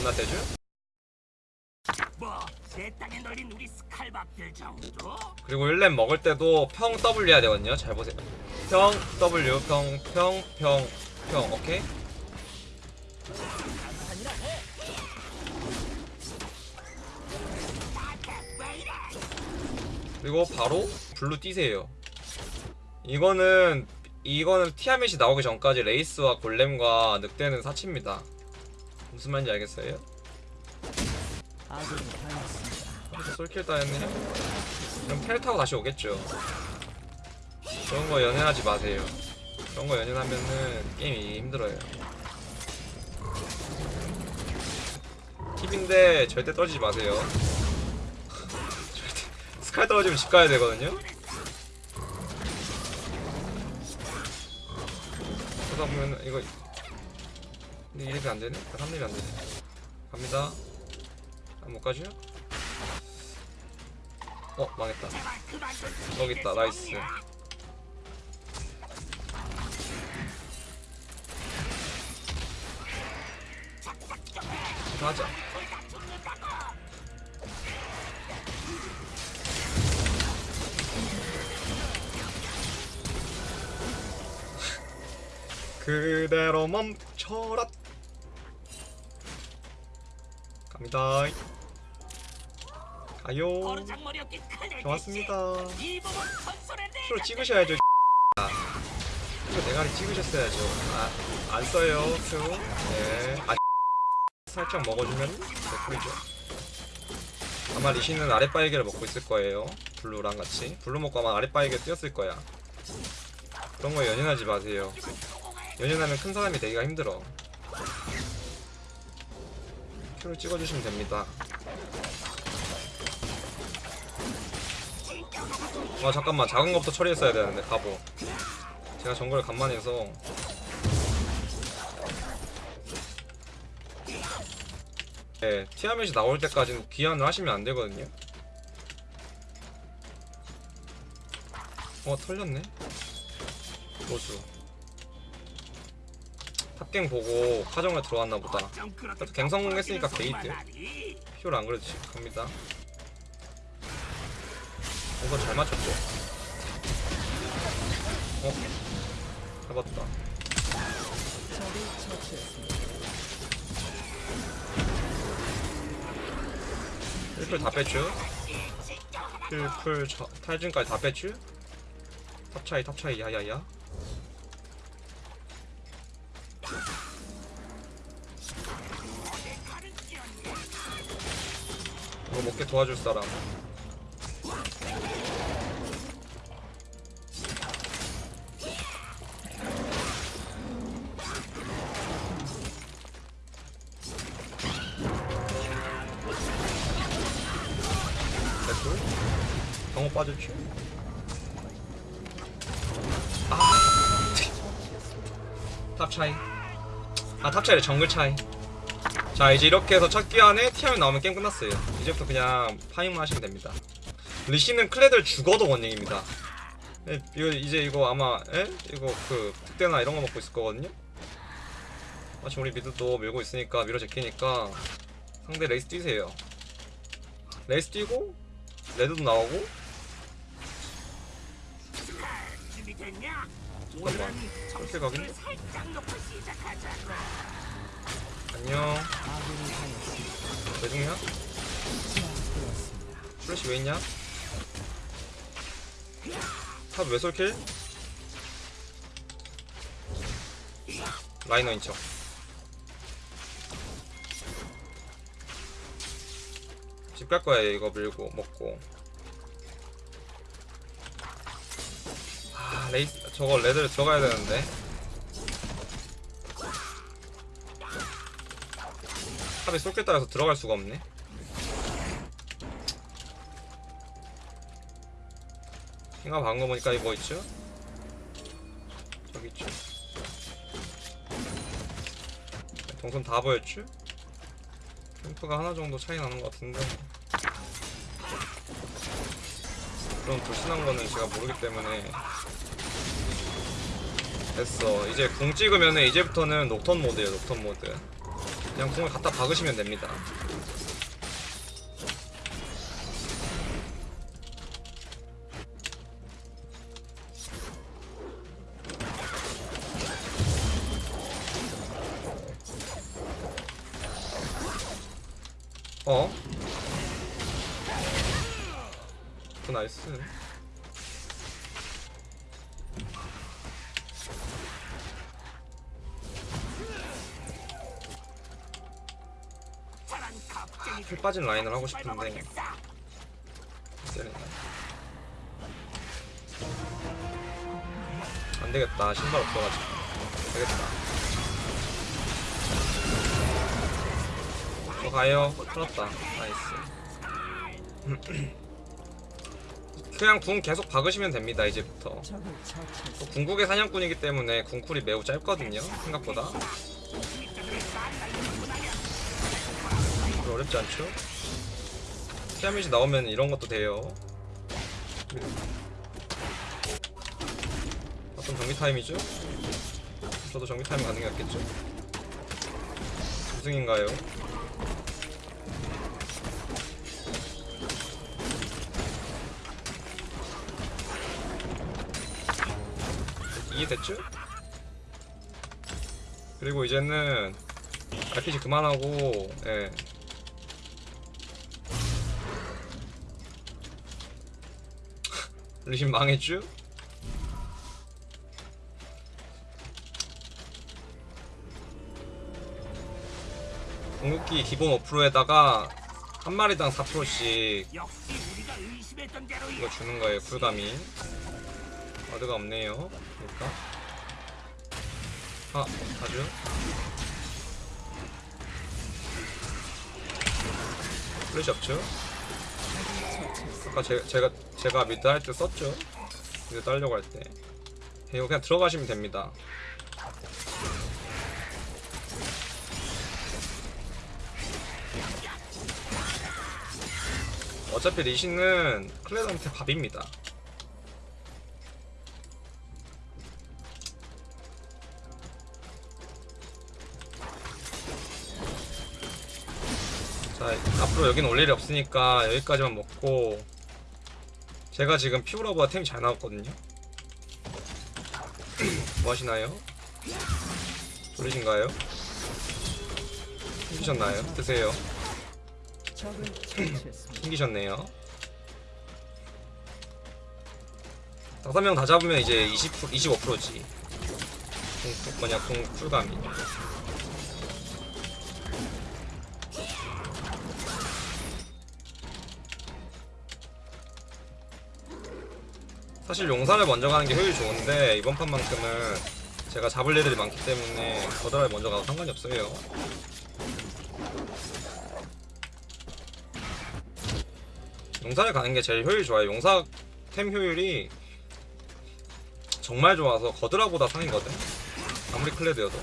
존나 대주? 뭐제 땅에 널린 우리 스칼밥들 정도? 그리고 1렙 먹을 때도 평 W 해야 되거든요 잘 보세요 평 W 평 평 평 평 오케이? 그리고 바로 블루 뛰세요 이거는 이거는 티아멧이 나오기 전까지 레이스와 골렘과 늑대는 사치입니다 무슨 말인지 알겠어요? 솔킬 따였네. 그럼 펠 타고 다시 오겠죠. 그런 거 연연하지 마세요. 그런 거 연연하면은 게임이 힘들어요. 팁인데 절대 떨어지지 마세요. 절대 스칼 떨어지면 집 가야 되거든요? 그러다 보면 이거 근데 1렙이 안 되네? 3렙이 안 되네. 갑니다. 아, 못 가죠? 어 망했다. 여기 있다. 나이스. 하자. 그대로 멈춰라 갑니다. 가요. 좋았습니다. 프로 찍으셔야죠 이거 대가리 찍으셨어야죠. 아, 안 써요 큐 네. 아, 살짝 먹어주면 개꿀이죠? 아마 리시는 아랫바이게를 먹고 있을 거예요. 블루랑 같이. 블루 먹고 아마 아랫바이게 뛰었을 거야. 그런 거 연연하지 마세요. 연연하면 큰 사람이 되기가 힘들어 큐를 찍어주시면 됩니다 아 잠깐만 작은 것부터 처리했어야 되는데 가보 제가 정글 간만에 해서 네, 티아멧이 나올 때까지는 귀환을 하시면 안 되거든요. 어, 털렸네. 로수. 탑갱 보고 카정을 들어왔나 보다. 그래도 갱성 했으니까 게이트. 피오를 안 그래도 갑니다. 이거 잘 맞췄죠? 어? 잡았다. 풀다 뺐죠? 풀풀 탈진까지 다 뺐죠? 탑차이 탑차이 야야야 도와줄 사람. 됐고 경호 빠졌죠 아! 탑차이. 아 탑차이래. 정글 차이 자 이제 이렇게 해서 첫 기한에 티아이 나오면 게임 끝났어요 이제부터 그냥 파밍만 하시면 됩니다 리시는 클레들 죽어도 원링입니다 예, 이거 이제 이거 아마 에? 이거 그 특대나 이런 거 먹고 있을 거거든요 마침 우리 미드도 밀고 있으니까 밀어 제끼니까 상대 레이스 뛰세요 레이스 뛰고 레드도 나오고? 잠깐만 그렇게 시작하자고. 안녕 왜 죽냐? 플래시 왜 있냐? 탑 왜 솔킬? 라이너 인 척 집 갈 거야 얘 이거 밀고 먹고 아 레이스 저거 레드를 들어가야 되는데 탑에 쏠게 따라서 들어갈 수가 없네. 킹아 방금 보니까 이거 뭐 있죠? 저기 있죠? 동선 다 보였죠? 캠프가 하나 정도 차이 나는 것 같은데. 그런 불신한 거는 제가 모르기 때문에 됐어. 이제 궁 찍으면은 이제부터는 녹턴 모드예요 녹턴 모드 그냥 궁을 갖다 박으시면 됩니다. 어? 그 나이스. 풀 빠진 라인을 하고 싶은데 밟아버리겠어. 세네. 안 되겠다. 신발 없어가지고. 되겠다. 저 가요. 풀었다. 나이스. 그냥 궁 계속 박으시면 됩니다. 이제부터. 또 궁극의 사냥꾼이기 때문에 궁쿨이 매우 짧거든요. 생각보다. 어렵지 않죠? 티아맷이 나오면 이런 것도 돼요. 어떤 정비 타임이죠? 저도 정비 타임 낫겠죠? 우승인가요? 이해됐죠? 그리고 이제는 RPG 그만하고 예. 리신 망했죠? 궁극기 기본 5%에다가 한 마리당 4%씩 역시 우리가 의심했던 대로 이거 주는 거예요 쿨감이 와드가 없네요 그러니까. 아 가죠? 플래시 없죠? 아까 제, 제가 제가 미드 할 때 썼죠. 미드 따려고 할때. 이거 그냥 들어가시면 됩니다. 어차피 리신은 클레드한테 밥입니다. 자, 앞으로 여긴 올 일이 없으니까 여기까지만 먹고 제가 지금 피오라보다 템이 잘 나왔거든요. 뭐 하시나요? 졸리신가요? 힘드셨나요? 드세요. 생기셨네요. 다섯 명 다 잡으면 이제 20 25%지. 공 뭐냐 공 쿨감이. 사실 용사를 먼저 가는 게 효율이 좋은데 이번 판만큼은 제가 잡을 애들이 많기 때문에 거드라를 먼저 가도 상관이 없어요. 용사를 가는 게 제일 효율이 좋아요. 용사 템 효율이 정말 좋아서 거드라보다 상이거든. 아무리 클레드여도.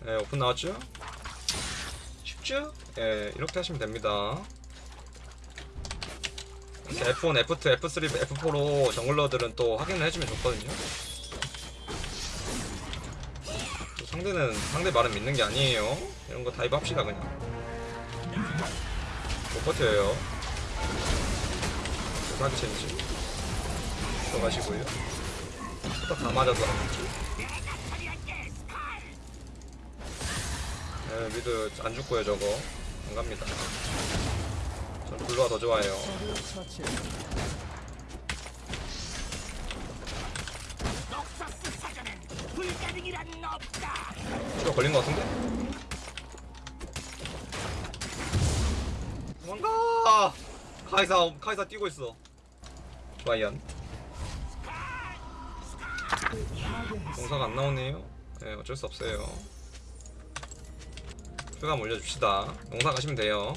네, 오픈 나왔죠? 쉽죠? 예, 이렇게 하시면 됩니다. 이렇게 F1, F2, F3, F4로 정글러들은 또 확인을 해주면 좋거든요. 또 상대는 상대 말은 믿는 게 아니에요. 이런 거 다이브 합시다 그냥. 못 버텨요. 사기 챌린지. 들어가시고요. 딱다 맞아서. 네, 미드 안 죽고요 저거. 안 갑니다. 전 블루가 더 좋아요. 추가 걸린 것 같은데? 도망가! 카이사 카이사 뛰고 있어. 과연 동사가 안 나오네요. 네, 어쩔 수 없어요. 표감 올려줍시다. 용사 가시면 돼요.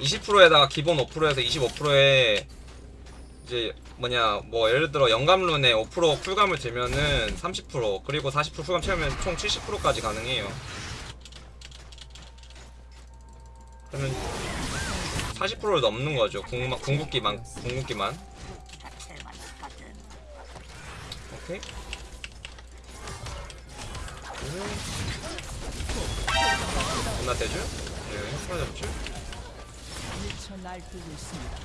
20%에다가 기본 5%에서 25%에 이제 뭐냐 뭐 예를 들어 영감룬에 5% 쿨감을 들면은 30% 그리고 40% 쿨감 채우면 총 70%까지 가능해요. 그러면 40%를 넘는 거죠. 궁, 궁극기만 궁극기만. 오케이. 끝나 되죠? 네, 하나 잡 죠? 미쳐 날뛰고 있습니다.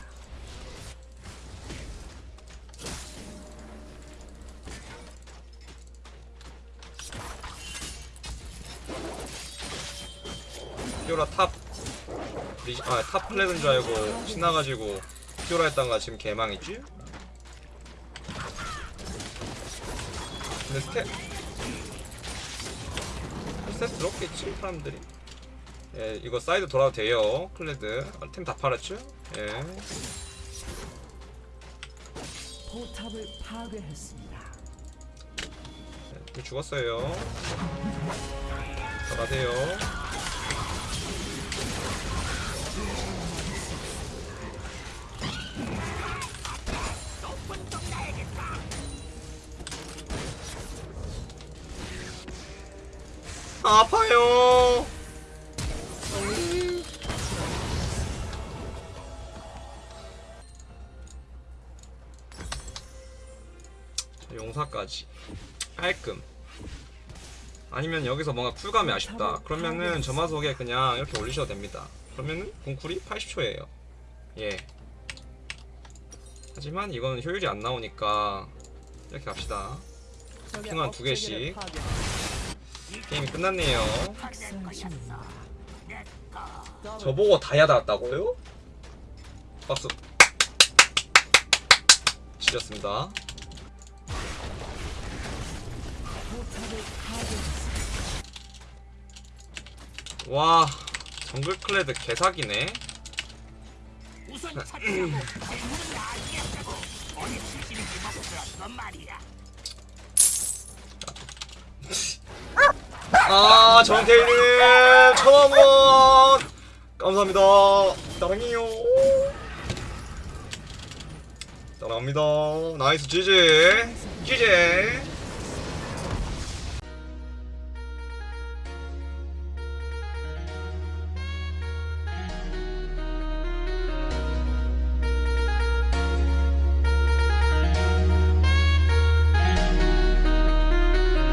피오라 탑 리시, 아, 탑 클레드인 줄 알고 신나가지고 피오라 했다가 지금 개망이지? 근데 swap swap 들었겠지 사람들이 예 이거 사이드 돌아도 돼요. 클레드. 아, 템 다 팔았죠? 예. 포탑을 파괴했습니다. 네, 죽었어요. 돌아세요. 아파요 자, 용사까지. 깔끔. 아니면 여기서 뭔가 쿨감이 아쉽다. 그러면은 점화석에 그냥 이렇게 올리셔도 됩니다. 그러면은 공쿨이 80초예요. 예. 하지만 이거는 효율이 안 나오니까 이렇게 갑시다. 핑한 두 개씩. 게임이 끝났네요. 저보고 다이아 달았다고요? 박수. 지렸습니다 와 정글 클레드 개사기네. 아 정태일님 천원 감사합니다. 사랑해요. 사랑합니다. 나이스 지지. 지지